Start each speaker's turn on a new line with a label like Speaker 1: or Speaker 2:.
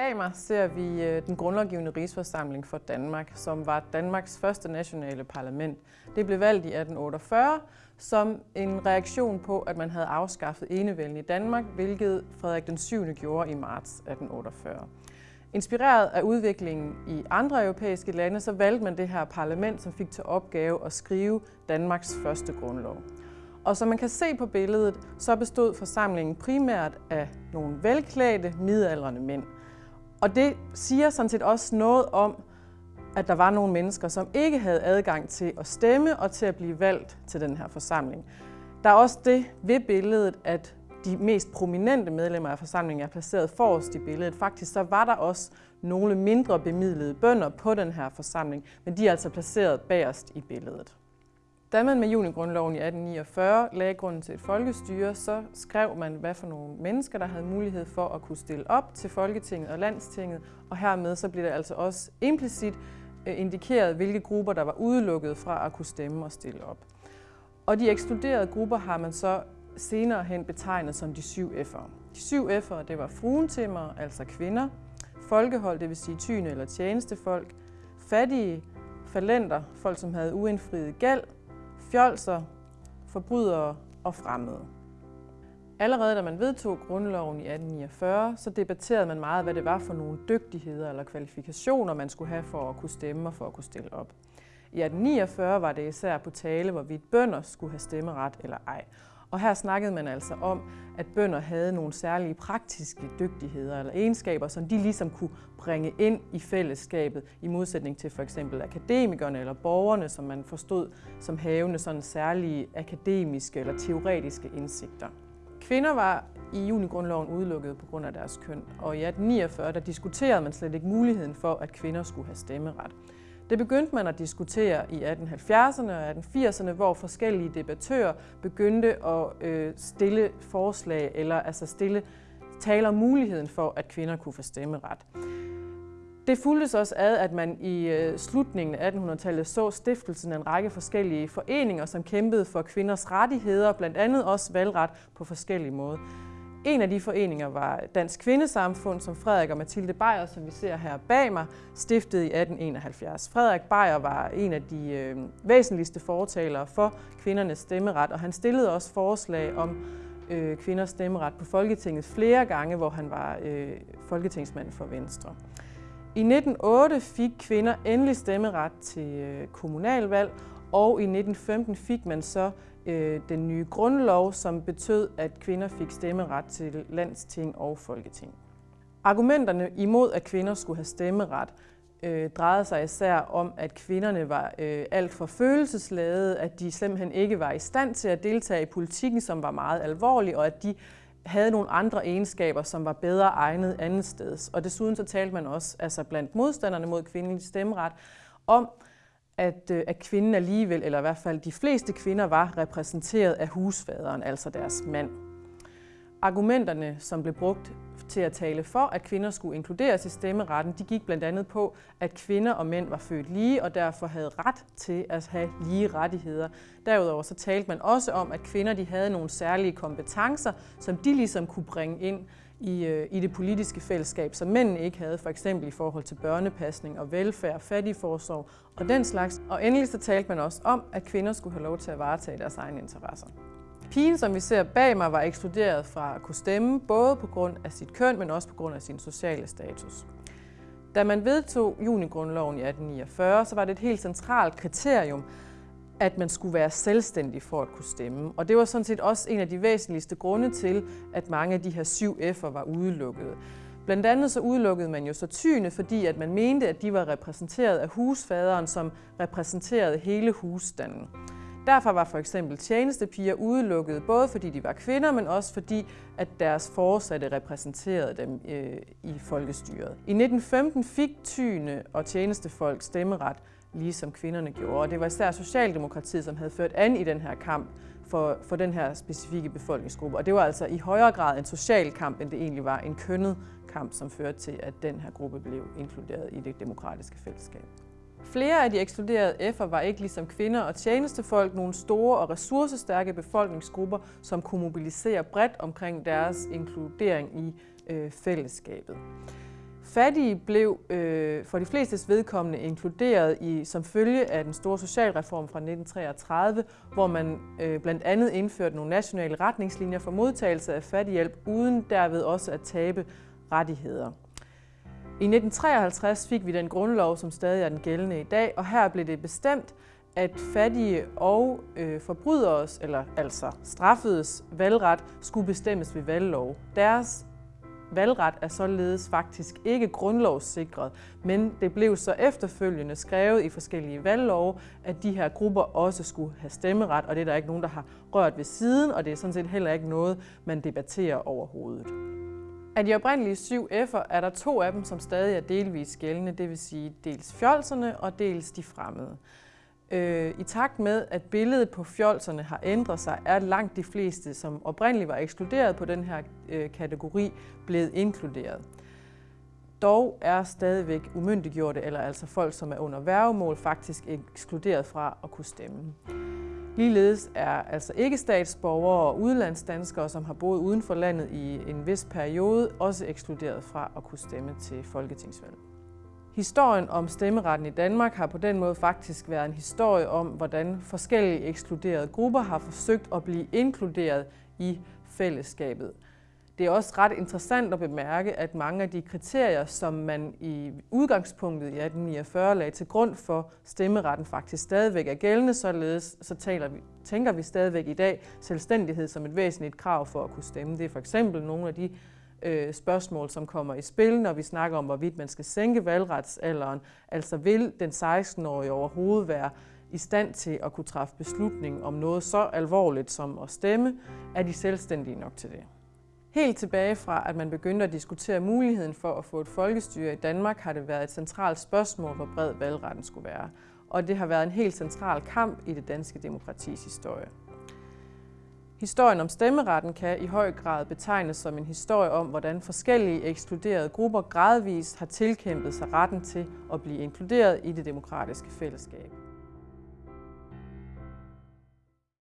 Speaker 1: Bag mig ser vi øh, den grundlovgivende rigsforsamling for Danmark, som var Danmarks første nationale parlament. Det blev valgt i 1848 som en reaktion på, at man havde afskaffet enevælden i Danmark, hvilket Frederik den 7. gjorde i marts 1848. Inspireret af udviklingen i andre europæiske lande, så valgte man det her parlament, som fik til opgave at skrive Danmarks første grundlov. Og som man kan se på billedet, så bestod forsamlingen primært af nogle velklædte, midaldrende mænd. Og det siger sådan set også noget om, at der var nogle mennesker, som ikke havde adgang til at stemme og til at blive valgt til den her forsamling. Der er også det ved billedet, at de mest prominente medlemmer af forsamlingen er placeret forrest i billedet. Faktisk så var der også nogle mindre bemidlede bønder på den her forsamling, men de er altså placeret bagerst i billedet. Da man med junigrundloven i 1849 lagde grunden til et folkestyre, så skrev man, hvad for nogle mennesker, der havde mulighed for at kunne stille op til Folketinget og Landstinget, og hermed så blev det altså også implicit øh, indikeret, hvilke grupper, der var udelukket fra at kunne stemme og stille op. Og de ekskluderede grupper har man så senere hen betegnet som de syv F'ere. De syv F'ere, det var fruentimmer, altså kvinder, folkehold, det vil sige tyne eller tjenestefolk, fattige, falenter, folk som havde uindfriet gæld, fjolser, forbrydere og fremmede. Allerede da man vedtog grundloven i 1849, så debatterede man meget, hvad det var for nogle dygtigheder eller kvalifikationer, man skulle have for at kunne stemme og for at kunne stille op. I 1849 var det især på tale, hvorvidt bønder skulle have stemmeret eller ej. Og her snakkede man altså om, at bønder havde nogle særlige praktiske dygtigheder eller egenskaber, som de ligesom kunne bringe ind i fællesskabet, i modsætning til for eksempel akademikerne eller borgerne, som man forstod som havende sådan særlige akademiske eller teoretiske indsigter. Kvinder var i junigrundloven udelukket på grund af deres køn, og i 1849 der diskuterede man slet ikke muligheden for, at kvinder skulle have stemmeret. Det begyndte man at diskutere i 1870'erne og 1880'erne, hvor forskellige debattører begyndte at øh, stille forslag, eller altså stille tale om muligheden for, at kvinder kunne få stemmeret. Det fuldtes også ad, at man i øh, slutningen af 1800-tallet så stiftelsen af en række forskellige foreninger, som kæmpede for kvinders rettigheder, blandt andet også valgret på forskellige måder. En af de foreninger var Dansk Kvindesamfund, som Frederik og Mathilde Beyer, som vi ser her bag mig, stiftede i 1871. Frederik Beyer var en af de øh, væsentligste fortalere for kvindernes stemmeret, og han stillede også forslag om øh, kvinders stemmeret på Folketinget flere gange, hvor han var øh, folketingsmand for Venstre. I 1908 fik kvinder endelig stemmeret til øh, kommunalvalg, og i 1915 fik man så øh, den nye grundlov, som betød, at kvinder fik stemmeret til landsting og folketing. Argumenterne imod, at kvinder skulle have stemmeret, øh, drejede sig især om, at kvinderne var øh, alt for følelsesladede, at de simpelthen ikke var i stand til at deltage i politikken, som var meget alvorlig, og at de havde nogle andre egenskaber, som var bedre egnet andet sted. Og desuden så talte man også altså blandt modstanderne mod kvindelig stemmeret om, at, øh, at kvinden alligevel, eller i hvert fald de fleste kvinder, var repræsenteret af husfaderen, altså deres mand. Argumenterne, som blev brugt til at tale for, at kvinder skulle inkluderes i stemmeretten, de gik blandt andet på, at kvinder og mænd var født lige og derfor havde ret til at have lige rettigheder. Derudover så talte man også om, at kvinder de havde nogle særlige kompetencer, som de ligesom kunne bringe ind i, øh, i det politiske fællesskab, som mændene ikke havde, for eksempel i forhold til børnepasning og velfærd, fattigforsorg og den slags. Og endelig så talte man også om, at kvinder skulle have lov til at varetage deres egne interesser. Pigen, som vi ser bag mig, var ekskluderet fra at kunne stemme, både på grund af sit køn, men også på grund af sin sociale status. Da man vedtog junigrundloven i 1849, så var det et helt centralt kriterium, at man skulle være selvstændig for at kunne stemme. Og det var sådan set også en af de væsentligste grunde til, at mange af de her syv F'er var udelukket. Blandt andet så udelukkede man jo så tyne, fordi at man mente, at de var repræsenteret af husfaderen, som repræsenterede hele husstanden. Derfor var for eksempel tjenestepiger udelukket, både fordi de var kvinder, men også fordi, at deres forsatte repræsenterede dem øh, i folkestyret. I 1915 fik tyne og tjenestefolk stemmeret, ligesom kvinderne gjorde. Og det var især Socialdemokratiet, som havde ført an i den her kamp for, for den her specifikke befolkningsgruppe. Og det var altså i højere grad en social kamp, end det egentlig var en kønnet kamp, som førte til, at den her gruppe blev inkluderet i det demokratiske fællesskab. Flere af de ekskluderede F'er var ikke ligesom kvinder og tjenestefolk nogle store og ressourcestærke befolkningsgrupper, som kunne mobilisere bredt omkring deres inkludering i øh, fællesskabet. Fattige blev øh, for de flestes vedkommende inkluderet i som følge af den store socialreform fra 1933, hvor man øh, blandt andet indførte nogle nationale retningslinjer for modtagelse af fattighjælp, uden derved også at tabe rettigheder. I 1953 fik vi den grundlov, som stadig er den gældende i dag, og her blev det bestemt, at fattige og øh, forbryderes, eller altså straffedes valgret, skulle bestemmes ved valglov. Deres valgret er således faktisk ikke grundlovssikret, men det blev så efterfølgende skrevet i forskellige valglove, at de her grupper også skulle have stemmeret, og det er der ikke nogen, der har rørt ved siden, og det er sådan set heller ikke noget, man debatterer overhovedet. Af de oprindelige syv F'er er der to af dem, som stadig er delvis gældende, det vil sige dels fjolserne og dels de fremmede. Øh, I takt med, at billedet på fjolserne har ændret sig, er langt de fleste, som oprindeligt var ekskluderet på den her øh, kategori, blevet inkluderet. Dog er stadigvæk umyndiggjorte, eller altså folk, som er under værgemål, faktisk ekskluderet fra at kunne stemme. Ligeledes er altså ikke statsborgere og udlandsdanskere, som har boet uden for landet i en vis periode, også ekskluderet fra at kunne stemme til folketingsvalg. Historien om stemmeretten i Danmark har på den måde faktisk været en historie om, hvordan forskellige ekskluderede grupper har forsøgt at blive inkluderet i fællesskabet. Det er også ret interessant at bemærke, at mange af de kriterier, som man i udgangspunktet i 1849 lagde til grund for stemmeretten, faktisk stadigvæk er gældende, således så taler vi, tænker vi stadigvæk i dag selvstændighed som et væsentligt krav for at kunne stemme. Det er for eksempel nogle af de øh, spørgsmål, som kommer i spil, når vi snakker om, hvorvidt man skal sænke valgretsalderen. Altså vil den 16-årige overhovedet være i stand til at kunne træffe beslutning om noget så alvorligt som at stemme, er de selvstændige nok til det. Helt tilbage fra, at man begyndte at diskutere muligheden for at få et folkestyre i Danmark, har det været et centralt spørgsmål, hvor bred valgretten skulle være. Og det har været en helt central kamp i det danske demokratis historie. Historien om stemmeretten kan i høj grad betegnes som en historie om, hvordan forskellige ekskluderede grupper gradvist har tilkæmpet sig retten til at blive inkluderet i det demokratiske fællesskab.